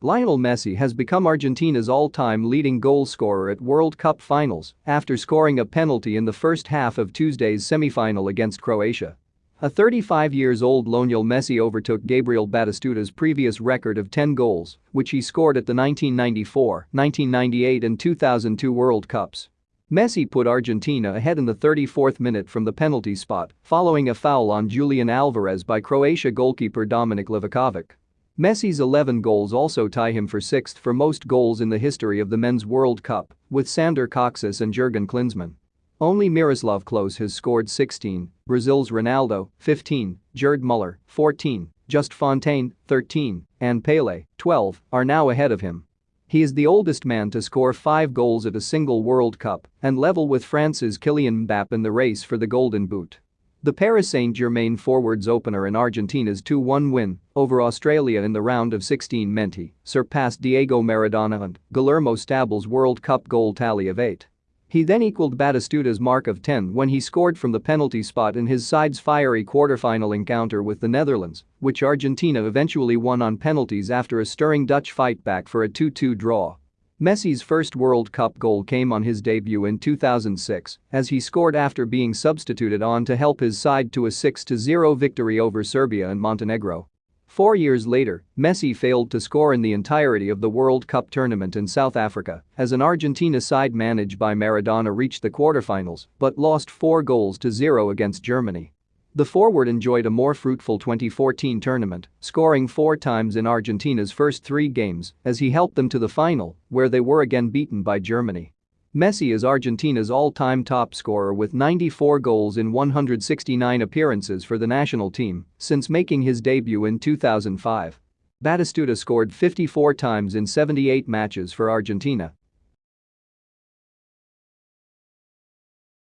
Lionel Messi has become Argentina's all-time leading goal scorer at World Cup finals after scoring a penalty in the first half of Tuesday's semi-final against Croatia. A 35 years old Lionel Messi overtook Gabriel Batistuta's previous record of 10 goals, which he scored at the 1994, 1998 and 2002 World Cups. Messi put Argentina ahead in the 34th minute from the penalty spot following a foul on Julian Alvarez by Croatia goalkeeper Dominik Livakovic. Messi's 11 goals also tie him for sixth for most goals in the history of the Men's World Cup, with Sandor Kocsis and Jurgen Klinsmann. Only Miroslav Klose has scored 16, Brazil's Ronaldo, 15, Gerd Muller, 14, Just Fontaine, 13, and Pele, 12, are now ahead of him. He is the oldest man to score five goals at a single World Cup and level with France's Kylian Mbappe in the race for the Golden Boot. The Paris Saint-Germain forwards opener in Argentina's 2-1 win over Australia in the round of 16 Messi surpassed Diego Maradona and Guillermo Stabile's World Cup goal tally of 8. He then equaled Batistuta's mark of 10 when he scored from the penalty spot in his side's fiery quarter-final encounter with the Netherlands, which Argentina eventually won on penalties after a stirring Dutch fight back for a 2-2 draw. Messi's first World Cup goal came on his debut in 2006 as he scored after being substituted on to help his side to a 6-0 victory over Serbia and Montenegro. Four years later, Messi failed to score in the entirety of the World Cup tournament in South Africa as an Argentina side managed by Maradona reached the quarterfinals but lost 4 goals to 0 against Germany. The forward enjoyed a more fruitful 2014 tournament, scoring four times in Argentina's first three games as he helped them to the final, where they were again beaten by Germany. Messi is Argentina's all-time top scorer with 94 goals in 169 appearances for the national team since making his debut in 2005. Batistuta scored 54 times in 78 matches for Argentina